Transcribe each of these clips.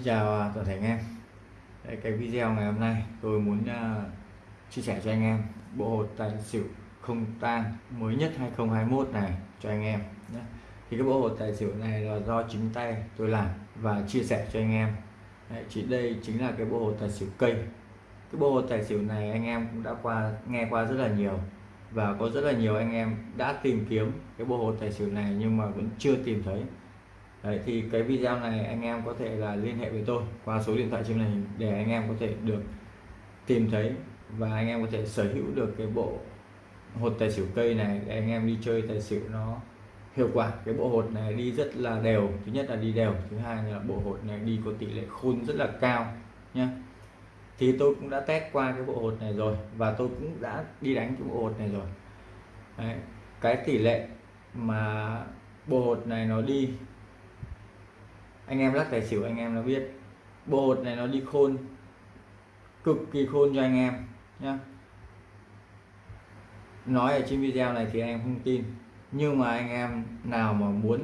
Xin chào à, toàn thể anh em. Đây, cái video ngày hôm nay tôi muốn uh, chia sẻ cho anh em bộ hột tài xỉu không tang mới nhất 2021 này cho anh em nhé. thì cái bộ hột tài xỉu này là do chính tay tôi làm và chia sẻ cho anh em. Đấy, chỉ đây chính là cái bộ hột tài xỉu cây. Cái bộ hột tài xỉu này anh em cũng đã qua nghe qua rất là nhiều và có rất là nhiều anh em đã tìm kiếm cái bộ hột tài xỉu này nhưng mà vẫn chưa tìm thấy. Đấy, thì cái video này anh em có thể là liên hệ với tôi qua số điện thoại trên màn hình để anh em có thể được tìm thấy và anh em có thể sở hữu được cái bộ hột tài xỉu cây này để anh em đi chơi tài xỉu nó hiệu quả. Cái bộ hột này đi rất là đều thứ nhất là đi đều thứ hai là bộ hột này đi có tỷ lệ khôn rất là cao nhé thì tôi cũng đã test qua cái bộ hột này rồi và tôi cũng đã đi đánh cái bộ hột này rồi. Đấy, cái tỷ lệ mà bộ hột này nó đi anh em lắc tài xỉu, anh em nó biết. Bộ hột này nó đi khôn. Cực kỳ khôn cho anh em nhé nói ở trên video này thì anh em không tin. Nhưng mà anh em nào mà muốn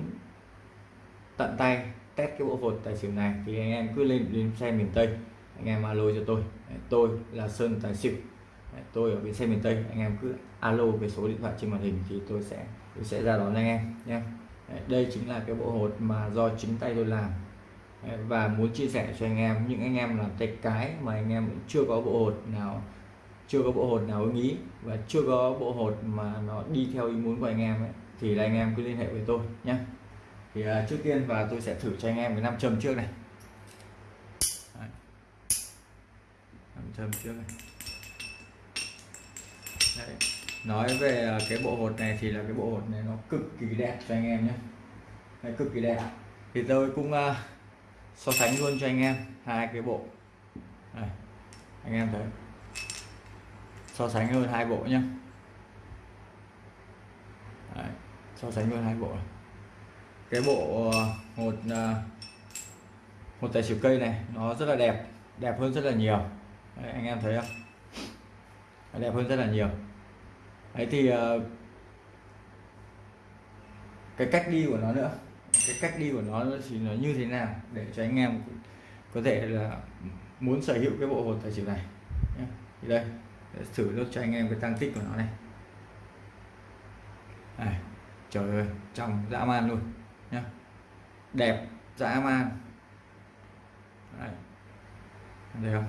tận tay test cái bộ hột tài xỉu này thì anh em cứ lên đến xe miền Tây. Anh em alo cho tôi. Tôi là Sơn Tài xỉu. Tôi ở bên xe miền Tây. Anh em cứ alo về số điện thoại trên màn hình thì tôi sẽ tôi sẽ ra đón anh em nhé đây chính là cái bộ hột mà do chính tay tôi làm và muốn chia sẻ cho anh em những anh em làm tay cái mà anh em chưa có bộ hột nào chưa có bộ hột nào ưng ý và chưa có bộ hột mà nó đi theo ý muốn của anh em ấy, thì là anh em cứ liên hệ với tôi nhé thì uh, trước tiên và tôi sẽ thử cho anh em cái nam châm trước này Đấy. nam châm trước này Đấy nói về à, cái bộ hột này thì là cái bộ hột này nó cực kỳ đẹp cho anh em nhé. Đấy, cực kỳ đẹp. Thì tôi cũng uh, so sánh luôn cho anh em hai cái bộ. Này anh em thấy. So sánh luôn hai bộ nhé. Đấy, so sánh luôn hai bộ cái bộ à, một một tài xỉu cây này nó rất là đẹp. Đẹp hơn rất là nhiều. Đấy, anh em thấy không? Đẹp hơn rất là nhiều đấy thì ờ, cái cách đi của nó nữa. Cái cách đi của nó thì nó như thế nào để cho anh em có thể là muốn sở hữu cái bộ hột tài xỉu này thì đây thử luôn cho anh em cái tăng tích của nó này. À, trời ơi trong dã man luôn nhá. Đẹp dã man. Đấy. thấy không?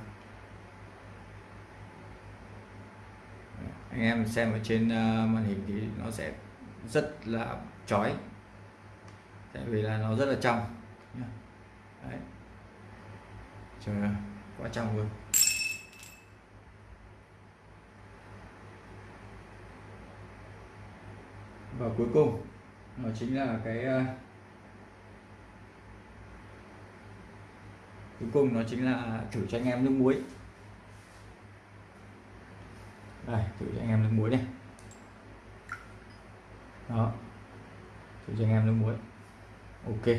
Anh em xem ở trên ờ, màn hình thì nó sẽ rất là chói. Tại vì là nó rất là trong Đấy. trời ơi quá trong luôn. Và cuối cùng, nó chính là cái ờ, cuối cùng nó chính là thử cho anh em nước muối đây, thử cho anh em nước muối này đó, thử cho anh em nước muối. Ok.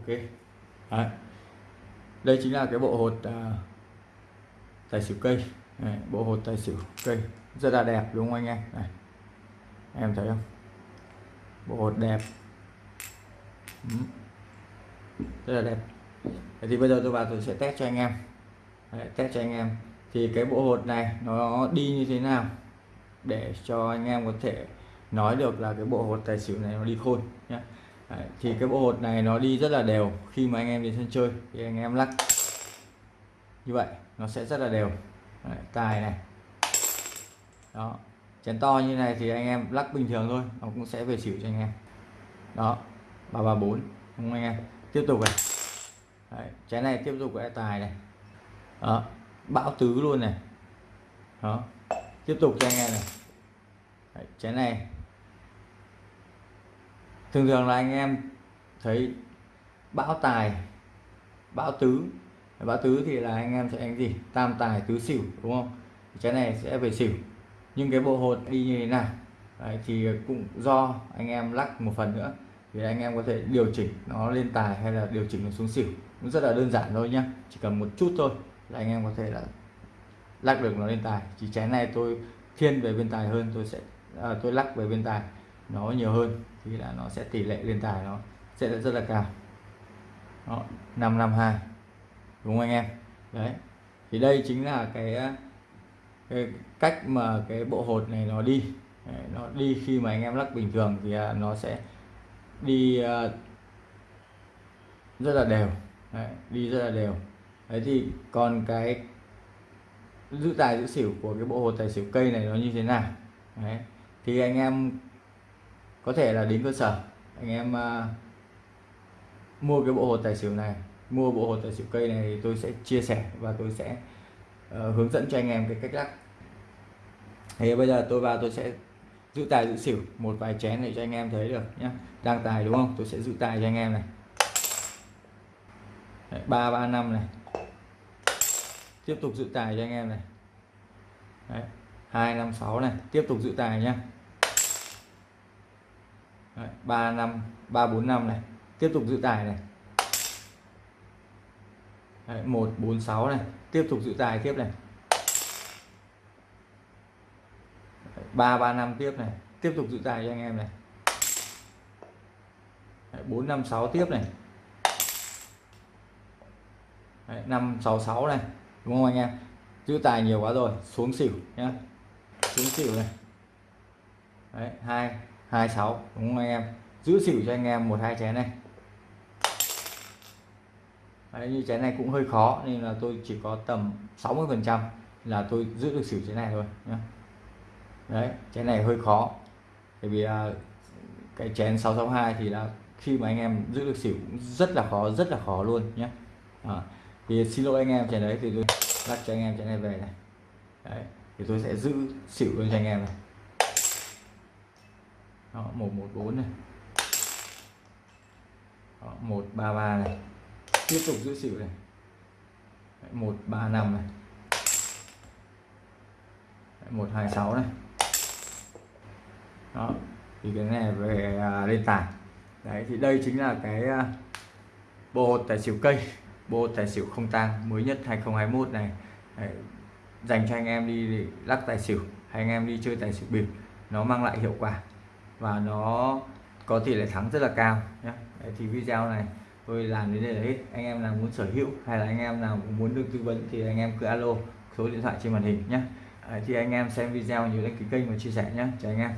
Ok. Đấy. đây chính là cái bộ hột à, tài xỉu cây. Đấy, bộ hột tài xỉu cây. Rất là đẹp đúng không anh em? Đấy. em thấy không? Bộ hột đẹp. Ừ. rất là đẹp. Đấy, thì bây giờ tôi vào tôi sẽ test cho anh em. Đấy, test cho anh em. Thì cái bộ hột này nó đi như thế nào? Để cho anh em có thể nói được là cái bộ hột tài xỉu này nó đi khôn nhé Đấy, thì cái bộ hột này nó đi rất là đều khi mà anh em đến sân chơi thì anh em lắc. Như vậy nó sẽ rất là đều. Đấy, tài này. Đó chén to như này thì anh em lắc bình thường thôi nó cũng sẽ về xỉu cho anh em. Đó ba ba bốn không anh em? Tiếp tục này. Đấy, chén này tiếp tục cái tài này. Đó bão tứ luôn này. Đó tiếp tục cho anh em này. Đấy, chén này thường thường là anh em thấy bão tài bão tứ. Bão tứ thì là anh em sẽ đánh gì? Tam tài tứ xỉu đúng không? Trái này sẽ về xỉu. Nhưng cái bộ hột đi như thế nào? Đấy, thì cũng do anh em lắc một phần nữa. Thì anh em có thể điều chỉnh nó lên tài hay là điều chỉnh nó xuống xỉu. Cũng rất là đơn giản thôi nhá. Chỉ cần một chút thôi là anh em có thể là lắc được nó lên tài. Chỉ trái này tôi thiên về bên tài hơn tôi sẽ à, tôi lắc về bên tài nó nhiều hơn thì là nó sẽ tỷ lệ lên tài nó sẽ rất là cao. Đó, 552 đúng không anh em? Đấy thì đây chính là cái, ờ, cái cách mà cái bộ hột này nó đi. Đấy, nó đi khi mà anh em lắc bình thường thì ờ, nó sẽ đi uh, rất là đều. Đấy, đi rất là đều. Đấy thì còn cái giữ tài giữ xỉu của cái bộ hột tài xỉu cây này nó như thế nào? Đấy thì anh em có thể là đến cơ sở. Anh em uh, mua cái bộ hột tài xỉu này mua bộ hột tài xỉu cây này thì tôi sẽ chia sẻ và tôi sẽ uh, hướng dẫn cho anh em cái cách lắc. Thì bây giờ tôi vào tôi sẽ giữ tài giữ xỉu một vài chén để cho anh em thấy được nhé đang tài đúng không? Tôi sẽ giữ tài cho anh em này. Ba ba năm này. Tiếp tục giữ tài cho anh em này. Hai năm sáu này. Tiếp tục giữ tài nhá Đấy. 3 năm này tiếp tục giữ tài này Đấy. 146 này tiếp tục giữ tài tiếp này 335 tiếp này tiếp tục giữ tài cho anh em này Đấy. 456 tiếp này Đấy. 566 này đúng không anh em giữ tài nhiều quá rồi xuống xỉu nhá xuống xỉu này đấy, hai hai sáu đúng không anh em? Giữ xỉu cho anh em một hai chén này. Đấy, như chén này cũng hơi khó nên là tôi chỉ có tầm 60 phần trăm là tôi giữ được xỉu chén này thôi nhé đấy chén này hơi khó. Bởi vì à, cái chén 662 thì là khi mà anh em giữ được xỉu cũng rất là khó rất là khó luôn nhé à, thì xin lỗi anh em chén đấy thì tôi lắc cho anh em chén này về này. Đấy thì tôi sẽ giữ xỉu luôn cho anh em này đó, 114 này. Đó, 133 này. Tiếp tục giữ xỉu này. Đấy, 135 này. Đấy, 126 này. Đó thì cái này về à, lên tài đấy thì đây chính là cái à, bộ tài xỉu cây bộ tài xỉu không tang mới nhất 2021 này. Đấy, dành cho anh em đi để lắc tài xỉu hay anh em đi chơi tài xỉu bịp nó mang lại hiệu quả và nó có tỷ lệ thắng rất là cao nhé đấy, thì video này tôi làm đến đây là hết. Anh em nào muốn sở hữu hay là anh em nào muốn được tư vấn thì anh em cứ alo số điện thoại trên màn hình nhé thì anh em xem video nhớ đăng ký kênh và chia sẻ nhé chào anh em